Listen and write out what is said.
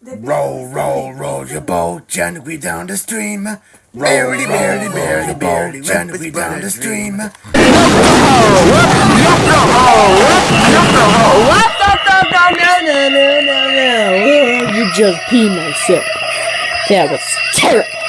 Roll, roll, roll your boat gently down the stream. Barely, barely, barely, barely, gently down the stream. What? No, no, no, no, no, no, no. You just pee myself. That was terrible.